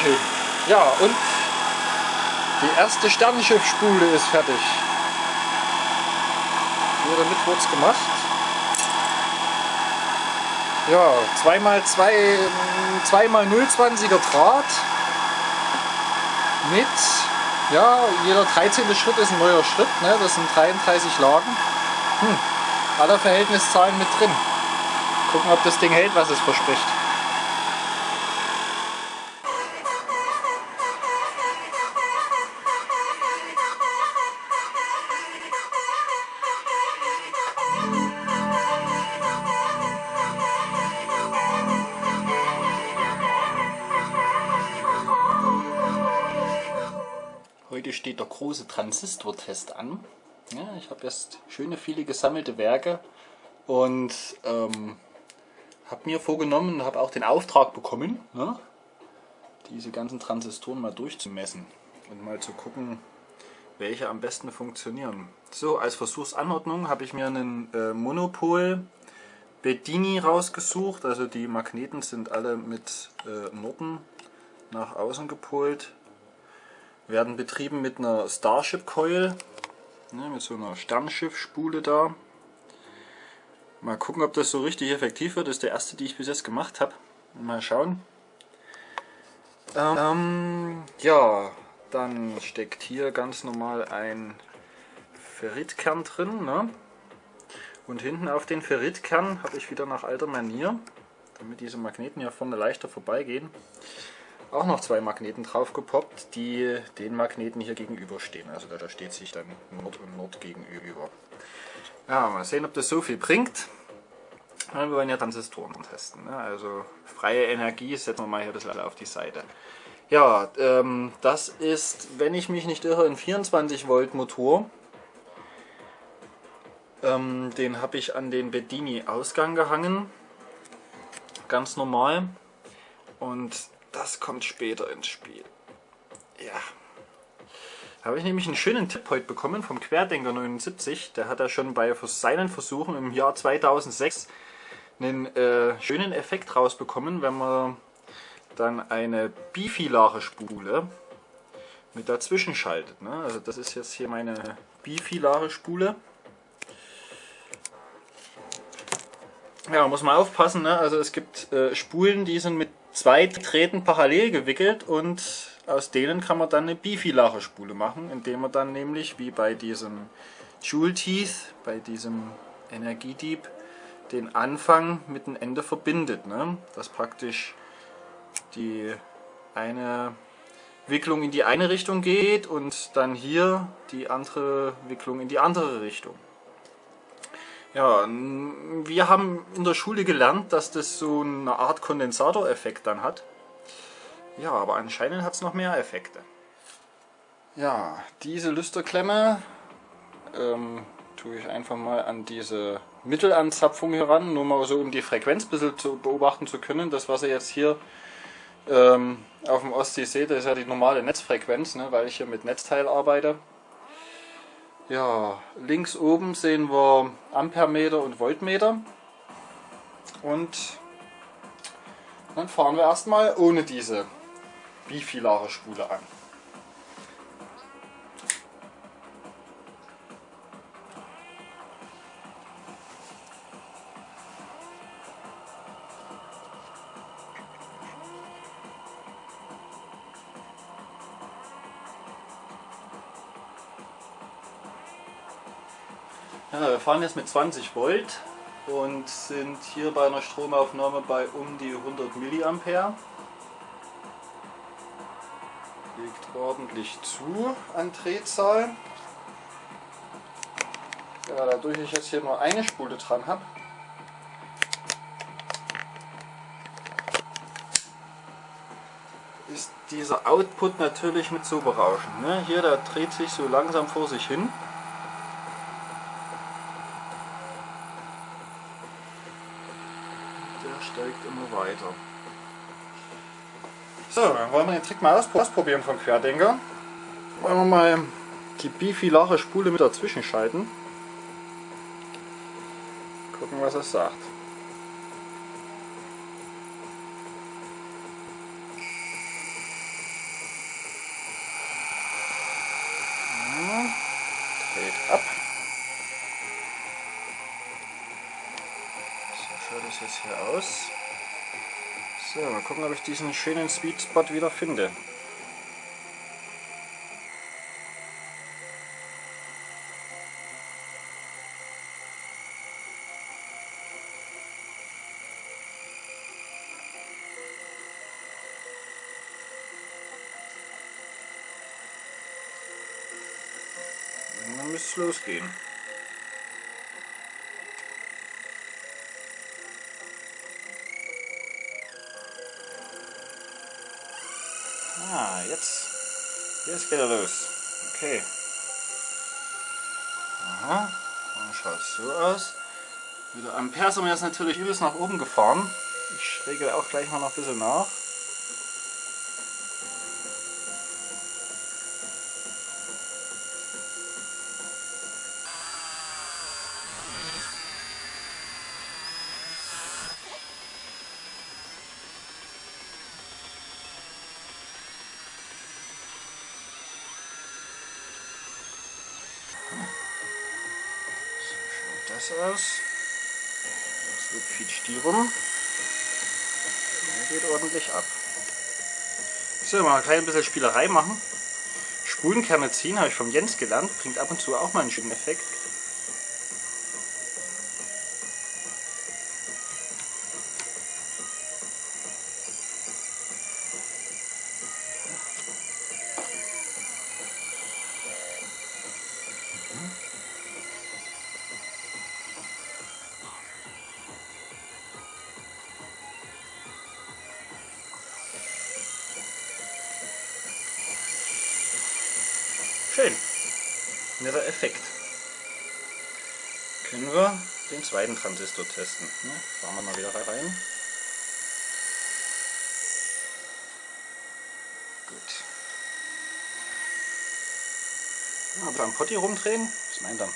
Schön. Ja, und die erste Sternenschiffspule ist fertig. Hier damit wurde es gemacht. Ja, 2x2, 2x020er Draht mit, ja, jeder 13. Schritt ist ein neuer Schritt, ne? das sind 33 Lagen. Hm, aller Verhältniszahlen mit drin. Gucken, ob das Ding hält, was es verspricht. Heute steht der große Transistortest an. Ja, ich habe jetzt schöne viele gesammelte Werke und ähm, habe mir vorgenommen, habe auch den Auftrag bekommen, ne, diese ganzen Transistoren mal durchzumessen und mal zu gucken, welche am besten funktionieren. So, als Versuchsanordnung habe ich mir einen äh, Monopol Bedini rausgesucht, also die Magneten sind alle mit äh, Norden nach außen gepolt werden betrieben mit einer Starship Coil, ne, mit so einer Sternschiffspule da. Mal gucken, ob das so richtig effektiv wird. Das ist der erste, die ich bis jetzt gemacht habe. Mal schauen. Ähm, ja, dann steckt hier ganz normal ein Ferritkern drin. Ne? Und hinten auf den Ferritkern habe ich wieder nach alter Manier, damit diese Magneten ja vorne leichter vorbeigehen, auch noch zwei Magneten drauf gepoppt, die den Magneten hier gegenüberstehen. Also da steht sich dann Nord und Nord gegenüber. Ja, mal sehen, ob das so viel bringt. Wir wollen ja Transistoren testen. Ne? Also freie Energie setzen wir mal hier ein bisschen auf die Seite. Ja, ähm, das ist, wenn ich mich nicht irre, ein 24 Volt Motor. Ähm, den habe ich an den Bedini Ausgang gehangen. Ganz normal. Und das kommt später ins Spiel. Ja. Habe ich nämlich einen schönen Tipp heute bekommen vom Querdenker 79. Der hat ja schon bei seinen Versuchen im Jahr 2006 einen äh, schönen Effekt rausbekommen, wenn man dann eine bifilare Spule mit dazwischen schaltet. Ne? Also das ist jetzt hier meine bifilare Spule. Ja, muss man aufpassen. Ne? Also es gibt äh, Spulen, die sind mit zwei Drähten parallel gewickelt und aus denen kann man dann eine bifilare Spule machen, indem man dann nämlich wie bei diesem Joule Teeth, bei diesem Energiedieb, den Anfang mit dem Ende verbindet. Ne? Dass praktisch die eine Wicklung in die eine Richtung geht und dann hier die andere Wicklung in die andere Richtung. Ja, wir haben in der Schule gelernt, dass das so eine Art Kondensatoreffekt dann hat. Ja, aber anscheinend hat es noch mehr Effekte. Ja, diese Lüsterklemme ähm, tue ich einfach mal an diese Mittelanzapfung heran, nur mal so um die Frequenz ein bisschen zu beobachten zu können. Das, was ihr jetzt hier ähm, auf dem Ostsee seht, ist ja die normale Netzfrequenz, ne, weil ich hier mit Netzteil arbeite. Ja, links oben sehen wir Ampermeter und Voltmeter. Und dann fahren wir erstmal ohne diese bifilare Spule an. Ja, wir fahren jetzt mit 20 Volt und sind hier bei einer Stromaufnahme bei um die 100 Milliampere. Legt ordentlich zu an Drehzahl. Ja, dadurch ich jetzt hier nur eine Spule dran habe, ist dieser Output natürlich mit so berauschend. Ne? Hier, der dreht sich so langsam vor sich hin. weiter. So, dann wollen wir den Trick mal ausprobieren vom Querdenker. Wollen wir mal die bifilare Spule mit dazwischen schalten. Gucken, was es sagt. Dreht ab. So schaut es jetzt hier aus mal gucken, ob ich diesen schönen Sweet Spot wieder finde. dann müsste es losgehen. Ah, jetzt. Jetzt geht er los. Okay. Aha. Dann schaut so aus. Mit der wir jetzt natürlich übelst nach oben gefahren. Ich regle auch gleich mal noch ein bisschen nach. Aus. So quietscht die rum. Der geht ordentlich ab. So, mal ein klein bisschen Spielerei machen. Spulenkerne ziehen habe ich vom Jens gelernt, bringt ab und zu auch mal einen schönen Effekt. Netter Effekt. Können wir den zweiten Transistor testen. Ne? Fahren wir mal wieder rein. Gut. Ja, beim Potti rumdrehen. Was meint er?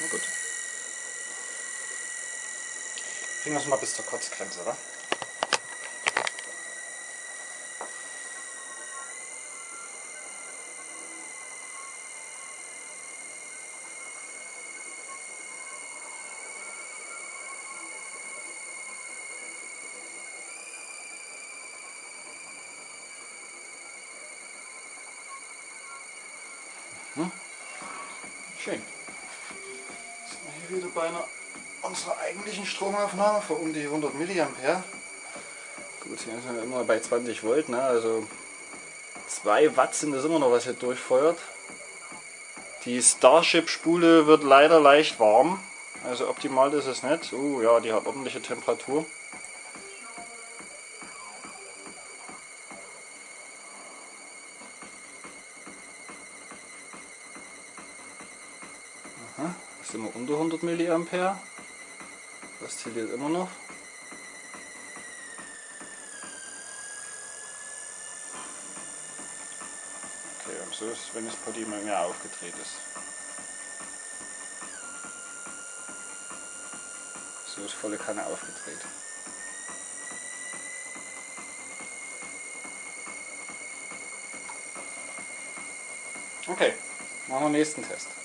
Na gut. Bringen wir es mal bis zur Kurzgrenze, oder? Hm? Schön hier wieder bei einer unserer eigentlichen Stromaufnahme von um die 100 mA. Gut, hier sind wir immer bei 20 Volt, ne? also 2 Watt sind das immer noch, was hier durchfeuert. Die Starship-Spule wird leider leicht warm, also optimal ist es nicht. Oh ja, die hat ordentliche Temperatur. Aha sind wir unter 100 mA. Das zählt immer noch. Okay, und so ist, wenn das Potty mal mehr aufgedreht ist. So ist volle Kanne aufgedreht. Okay, machen wir den nächsten Test.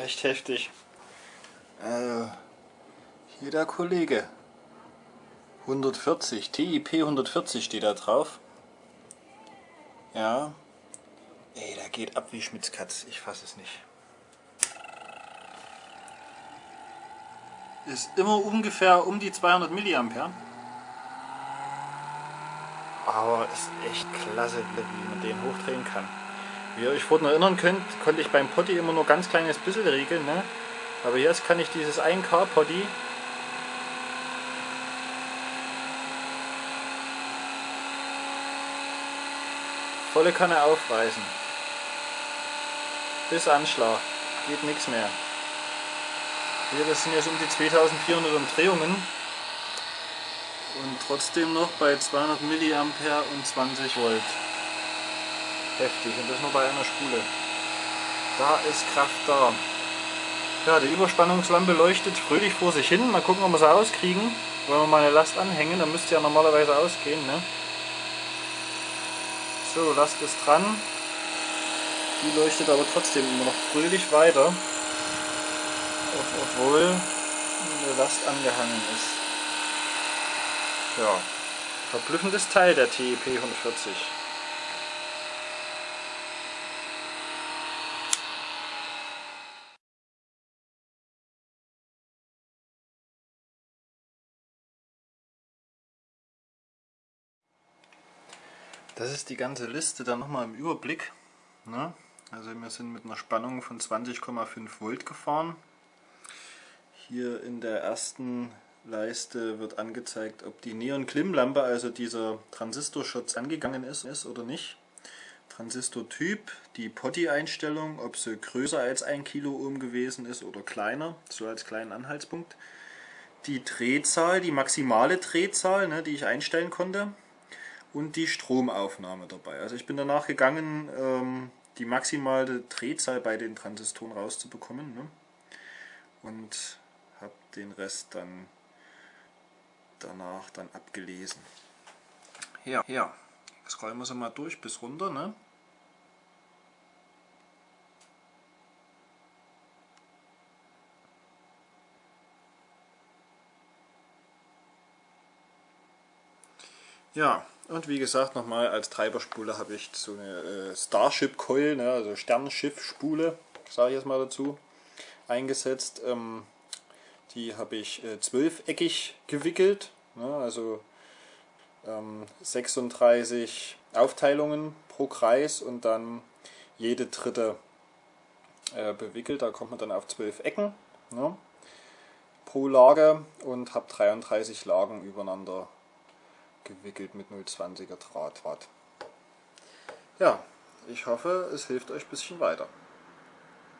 Echt heftig. Also, hier der Kollege. 140, TIP 140 steht da drauf. Ja. Ey, der geht ab wie Schmitzkatz. Ich fasse es nicht. Ist immer ungefähr um die 200 mA. Aber ist echt klasse, wie man den hochdrehen kann. Wie ihr euch vorhin erinnern könnt, konnte ich beim Potty immer nur ganz kleines bisschen regeln. Ne? Aber jetzt kann ich dieses 1K Potty volle Kanne aufreißen. Bis Anschlag. Geht nichts mehr. Hier, das sind jetzt um die 2400 Umdrehungen. und trotzdem noch bei 200 mA und 20 Volt. Heftig und das nur bei einer Spule. Da ist Kraft da. Ja, die Überspannungslampe leuchtet fröhlich vor sich hin. Mal gucken, ob wir sie auskriegen. Wollen wir mal eine Last anhängen, dann müsste ja normalerweise ausgehen. Ne? So, Last ist dran. Die leuchtet aber trotzdem immer noch fröhlich weiter. Obwohl eine Last angehangen ist. Ja, verblüffendes Teil der TEP 140. Das ist die ganze Liste dann nochmal im Überblick. Ne? Also wir sind mit einer Spannung von 20,5 Volt gefahren. Hier in der ersten Leiste wird angezeigt, ob die Neon-Klimmlampe, also dieser Transistorschutz, angegangen ist, ist oder nicht. Transistortyp, die Potty-Einstellung, ob sie größer als 1 Kiloohm gewesen ist oder kleiner, so als kleinen Anhaltspunkt. Die Drehzahl, die maximale Drehzahl, ne, die ich einstellen konnte und die Stromaufnahme dabei. Also ich bin danach gegangen, ähm, die maximale Drehzahl bei den Transistoren rauszubekommen ne? und habe den Rest dann danach dann abgelesen. Ja, ja. Scrollen wir sie mal durch bis runter. Ne? Ja, und wie gesagt, nochmal als Treiberspule habe ich so eine äh, Starship Coil, ne, also Sternschiff-Spule, sage ich jetzt mal dazu, eingesetzt. Ähm, die habe ich äh, zwölfeckig gewickelt, ne, also ähm, 36 Aufteilungen pro Kreis und dann jede dritte äh, bewickelt. Da kommt man dann auf zwölf Ecken ne, pro Lage und habe 33 Lagen übereinander gewickelt mit 0,20er Draht. Ja, ich hoffe, es hilft euch ein bisschen weiter.